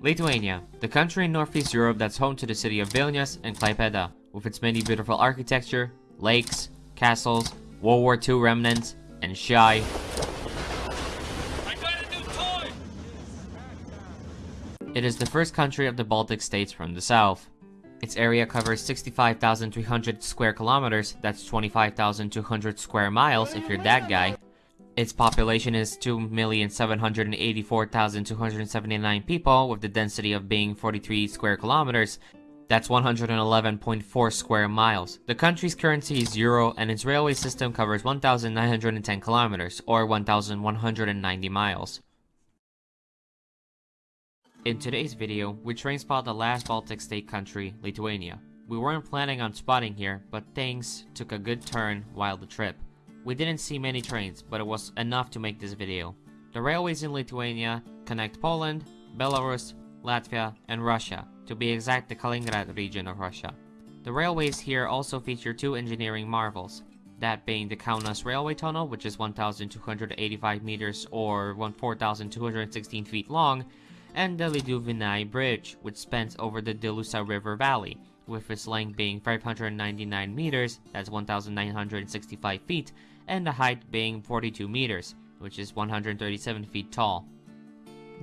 Lithuania, the country in northeast Europe that's home to the city of Vilnius and Klaipeda, with its many beautiful architecture, lakes, castles, World War II remnants, and shy. It is the first country of the Baltic states from the south. Its area covers 65,300 square kilometers, that's 25,200 square miles if you're that guy. Its population is 2,784,279 people, with the density of being 43 square kilometers, that's 111.4 square miles. The country's currency is euro and its railway system covers 1,910 kilometers, or 1,190 miles. In today's video, we train spot the last Baltic state country, Lithuania. We weren't planning on spotting here, but things took a good turn while the trip. We didn't see many trains, but it was enough to make this video. The railways in Lithuania connect Poland, Belarus, Latvia, and Russia, to be exact the Kaliningrad region of Russia. The railways here also feature two engineering marvels, that being the Kaunas Railway Tunnel, which is 1,285 meters or 4,216 feet long, and the Lyduvėnai Bridge, which spans over the Dilusa River Valley, with its length being 599 meters, that's 1,965 feet, and the height being 42 meters, which is 137 feet tall.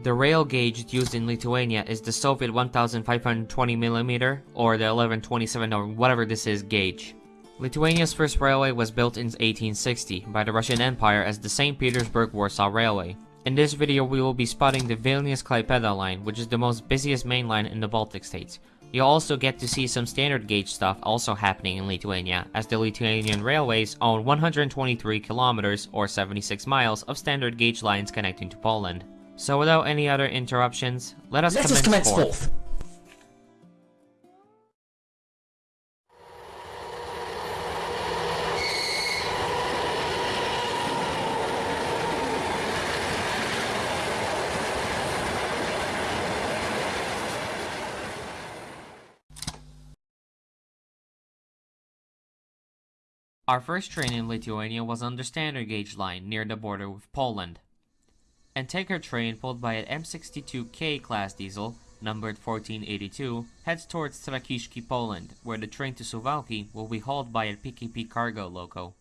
The rail gauge used in Lithuania is the Soviet 1520mm or the 1127 or whatever this is gauge. Lithuania's first railway was built in 1860 by the Russian Empire as the St. Petersburg-Warsaw Railway. In this video, we will be spotting the Vilnius-Klaipeda line, which is the most busiest main line in the Baltic states. You'll also get to see some standard gauge stuff also happening in Lithuania, as the Lithuanian railways own 123 kilometers or 76 miles of standard gauge lines connecting to Poland. So without any other interruptions, let us Let commence, us commence forth. forth. Our first train in Lithuania was on the standard gauge line near the border with Poland. And tanker train pulled by an M62K class diesel, numbered 1482, heads towards Trakiszki, Poland, where the train to Suwałki will be hauled by a PKP cargo loco.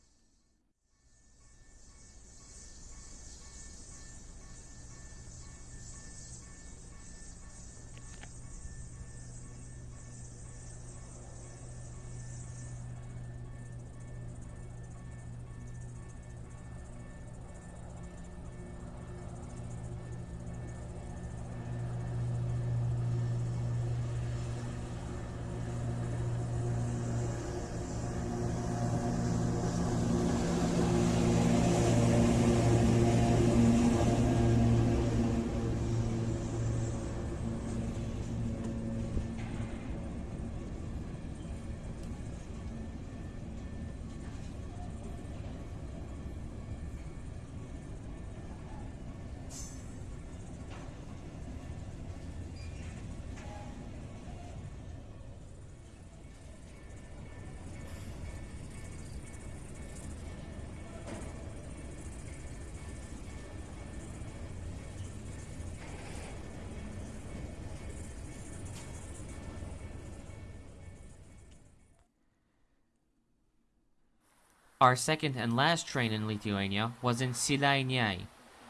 Our second and last train in Lithuania was in Silainiai,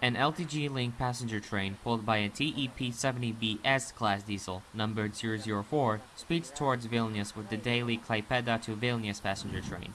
an LTG Link passenger train pulled by a TEP-70BS class diesel, numbered 004, speeds towards Vilnius with the daily Klaipeda to Vilnius passenger train.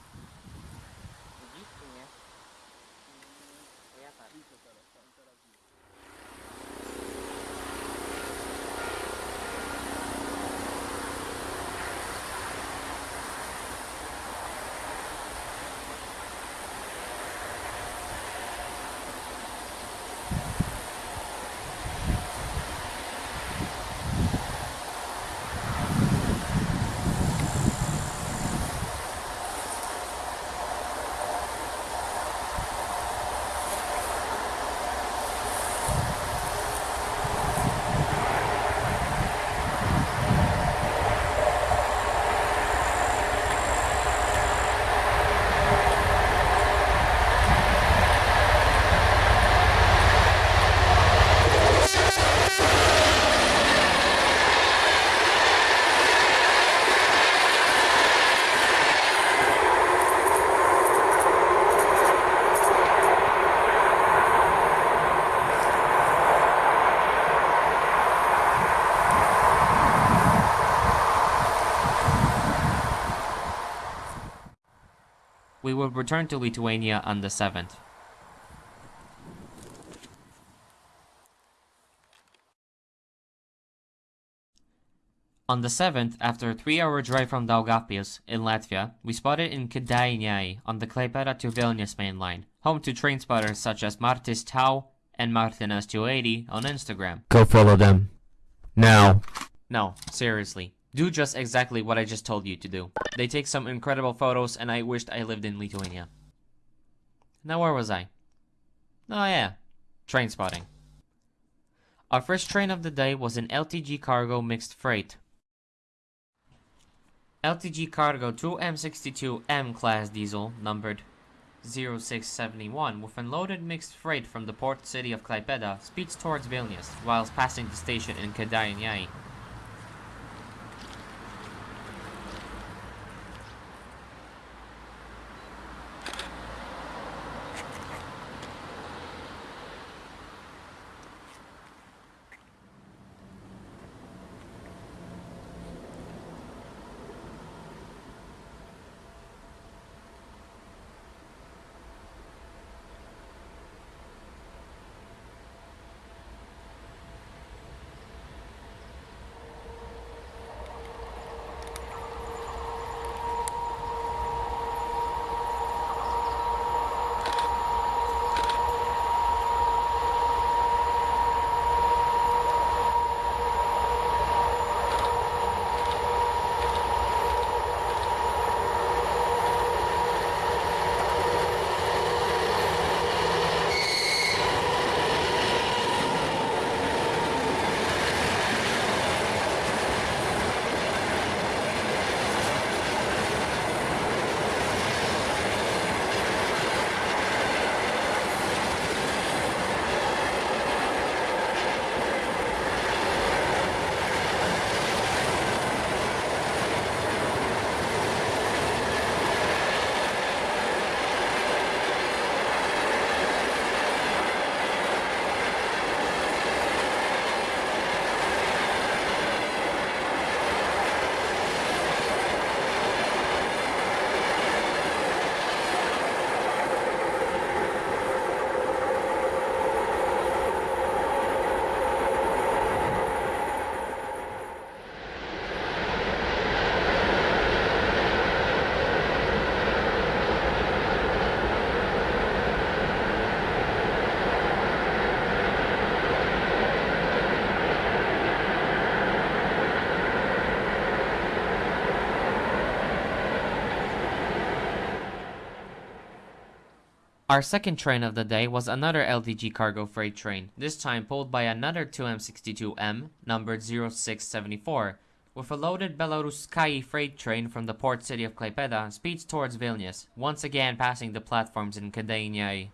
We will return to Lithuania on the 7th. On the 7th, after a 3-hour drive from Daugavpils in Latvia, we spotted in Kėdainiai on the Klaipėda to Vilnius main line, home to train spotters such as Martis Tau and Martinas280 on Instagram. Go follow them. Now. No, seriously. Do just exactly what I just told you to do. They take some incredible photos and I wished I lived in Lithuania. Now where was I? Oh yeah, train spotting. Our first train of the day was an LTG cargo mixed freight. LTG Cargo 2M62M class diesel, numbered 0671, with unloaded mixed freight from the port city of Klaipeda, speeds towards Vilnius, whilst passing the station in Kėdainiai. Our second train of the day was another LTG cargo freight train, this time pulled by another 2M62M, numbered 0674, with a loaded Belaruskaya freight train from the port city of Klaipeda speeds towards Vilnius, once again passing the platforms in Kėdainiai.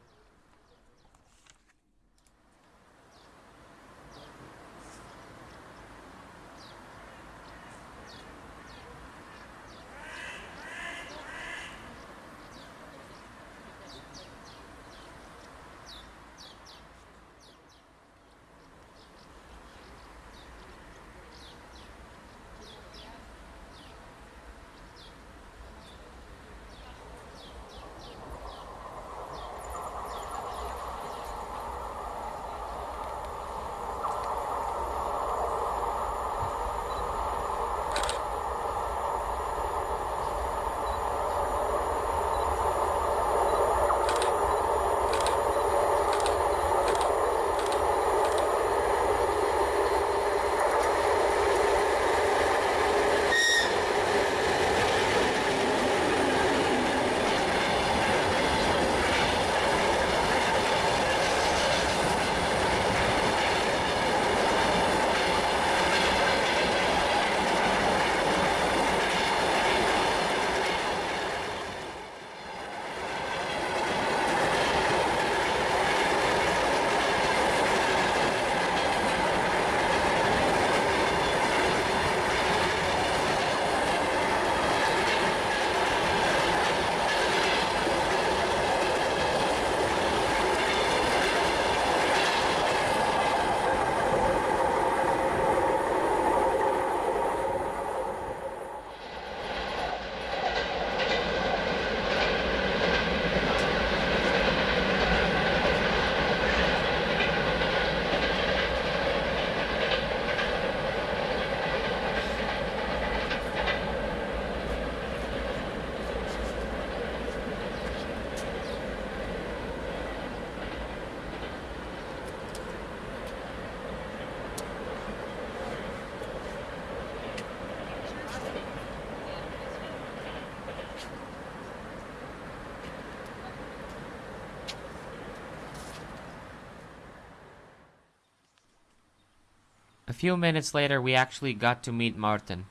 Few minutes later, we actually got to meet Martin.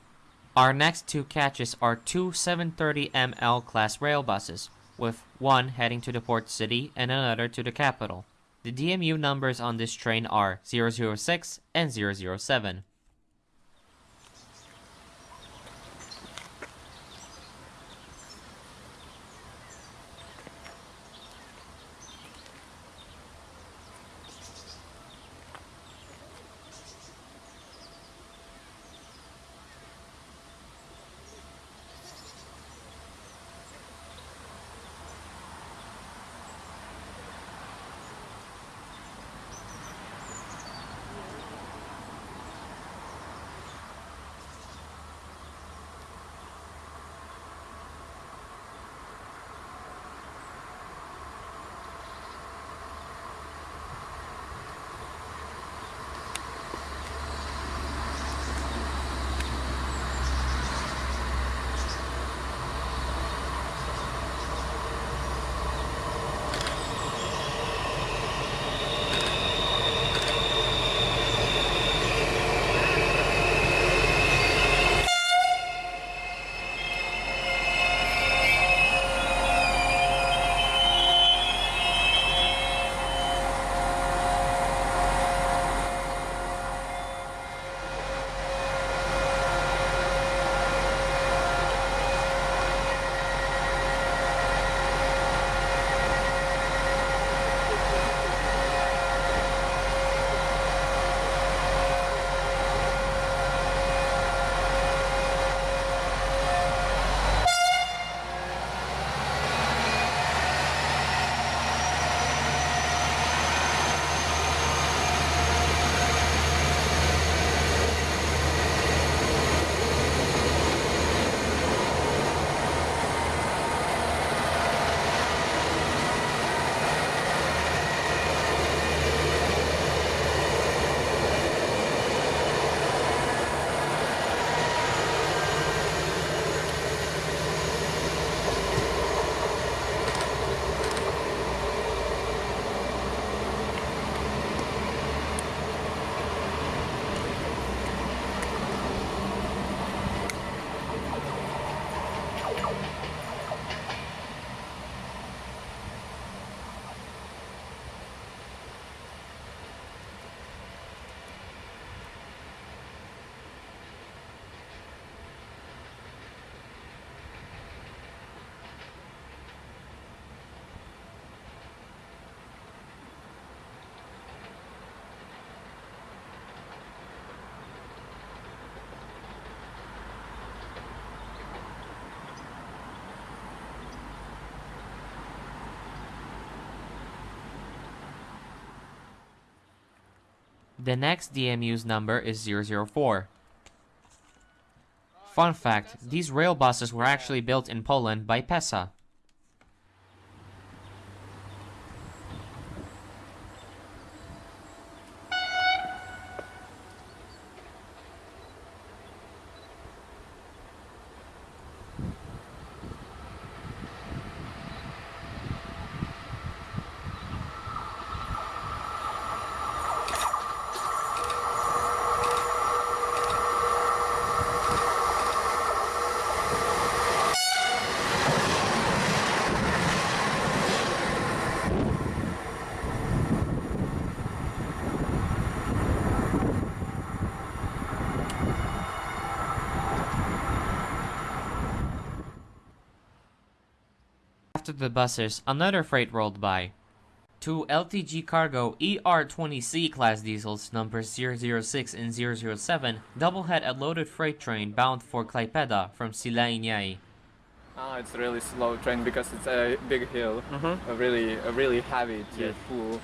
Our next two catches are two 730ML class rail buses, with one heading to the port city and another to the capital. The DMU numbers on this train are 006 and 007. The next DMU's number is 004. Fun fact, these rail buses were actually built in Poland by PESA. After the buses, another freight rolled by. Two LTG Cargo ER-20C class diesels numbers 006 and 007 double-head a loaded freight train bound for Klaipeda from Silaiiniai. Ah, it's a really slow train because it's a big hill. Mm-hmm. A really, a really heavy to Yes. pull.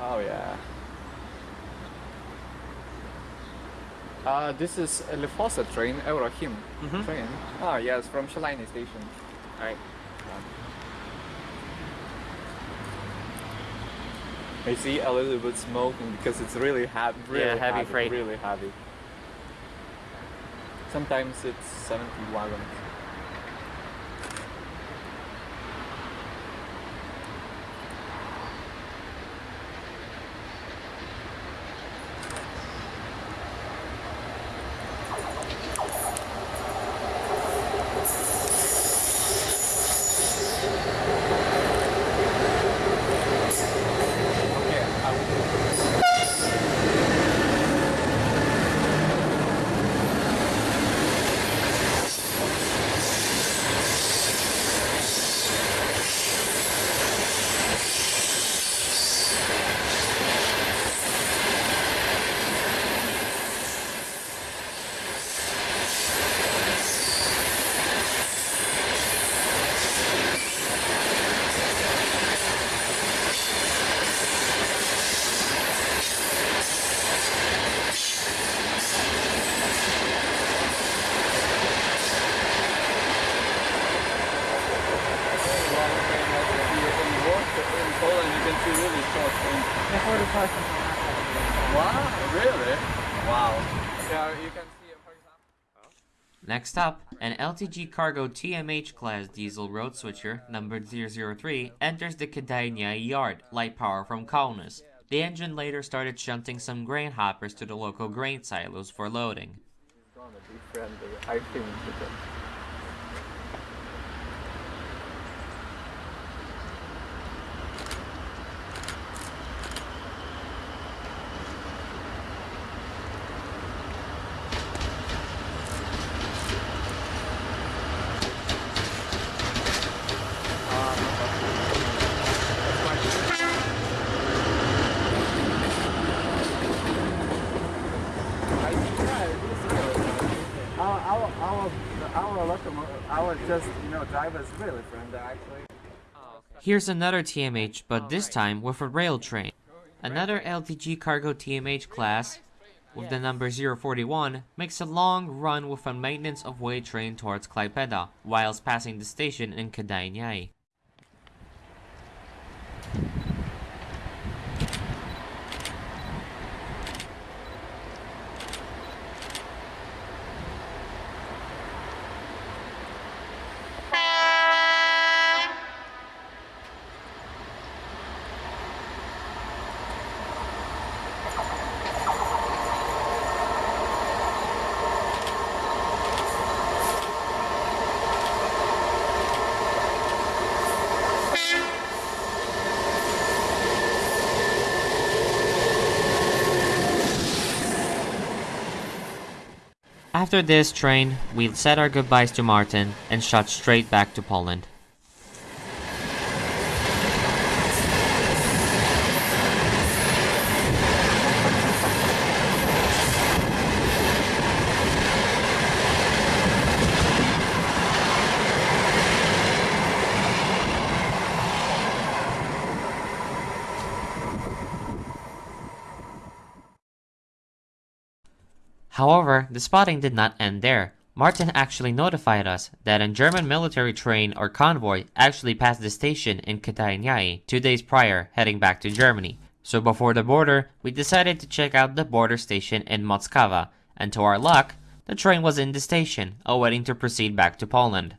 Oh yeah. Uh, this is a Lifosa train, EuroChem Mhm. train. Ah, yes, from Shalini station. Alright. I see a little bit smoking because it's really, heavy. really Yeah, heavy freight. Really heavy. Sometimes it's 70 wagons. forty percent. Wow, really? Wow. Yeah, you can see, for example. Next up, an LTG Cargo TMH class diesel road switcher numbered 003 enters the Kėdainiai yard, light power from Kaunas. The engine later started shunting some grain hoppers to the local grain silos for loading. It's gonna be friendly, I think. because- Ah, no, but- That's my- I yeah, it is good. Our our our our locomotive, our just you know driver is really friendly actually. Here's another TMH, but oh, this time with a rail train. Another LTG Cargo TMH class with the number 041 makes a long run with a maintenance of way train towards Klaipeda, whilst passing the station in Kėdainiai. After this train, we said our goodbyes to Martin and shot straight back to Poland. However, the spotting did not end there. Martin actually notified us that a German military train or convoy actually passed the station in Kėdainiai two days prior, heading back to Germany. So before the border, we decided to check out the border station in Mockava, and to our luck, the train was in the station, awaiting to proceed back to Poland.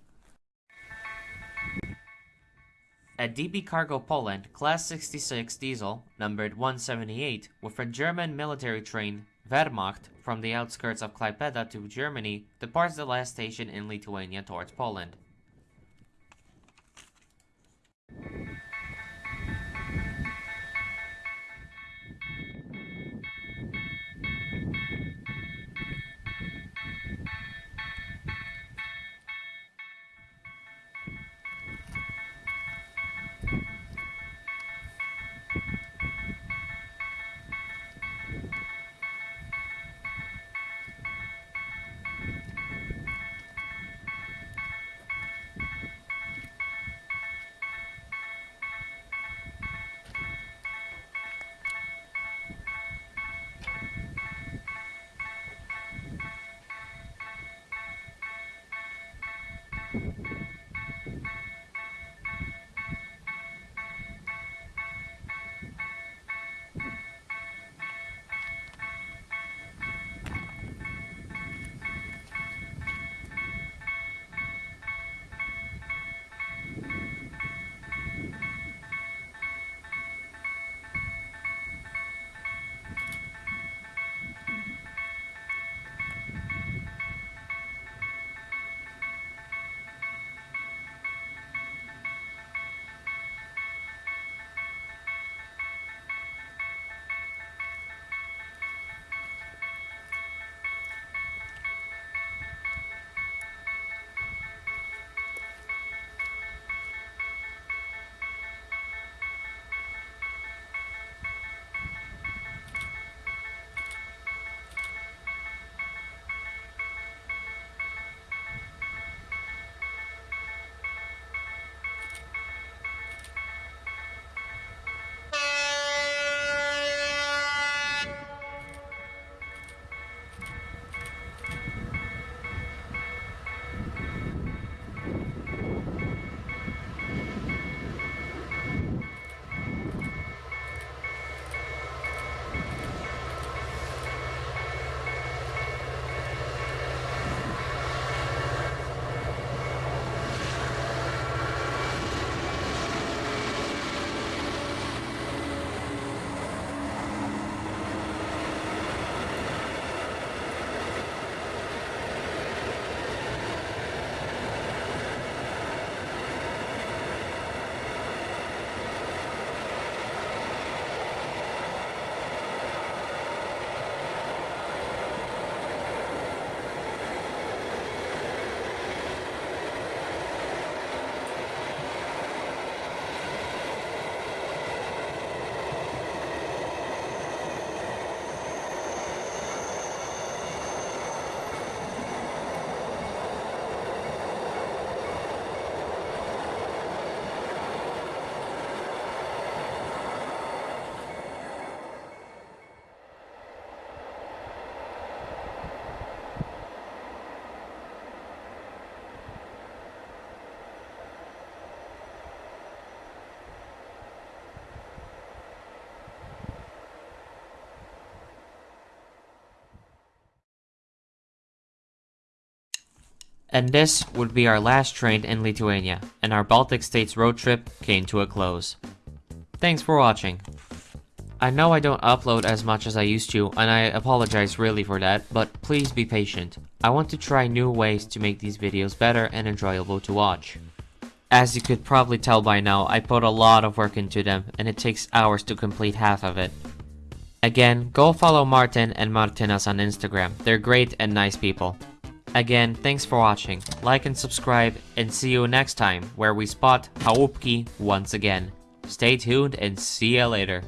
At DB Cargo Poland, Class 66 diesel, numbered 178, with a German military train, Wehrmacht, from the outskirts of Klaipeda to Germany, departs the last station in Lithuania towards Poland. And this would be our last train in Lithuania, and our Baltic states road trip came to a close. Thanks for watching. I know I don't upload as much as I used to, and I apologize really for that, but please be patient. I want to try new ways to make these videos better and enjoyable to watch. As you could probably tell by now, I put a lot of work into them, and it takes hours to complete half of it. Again, go follow Martin and Martinas on Instagram, they're great and nice people. Again, thanks for watching, like and subscribe, and see you next time where we spot Haupki once again. Stay tuned and see ya later.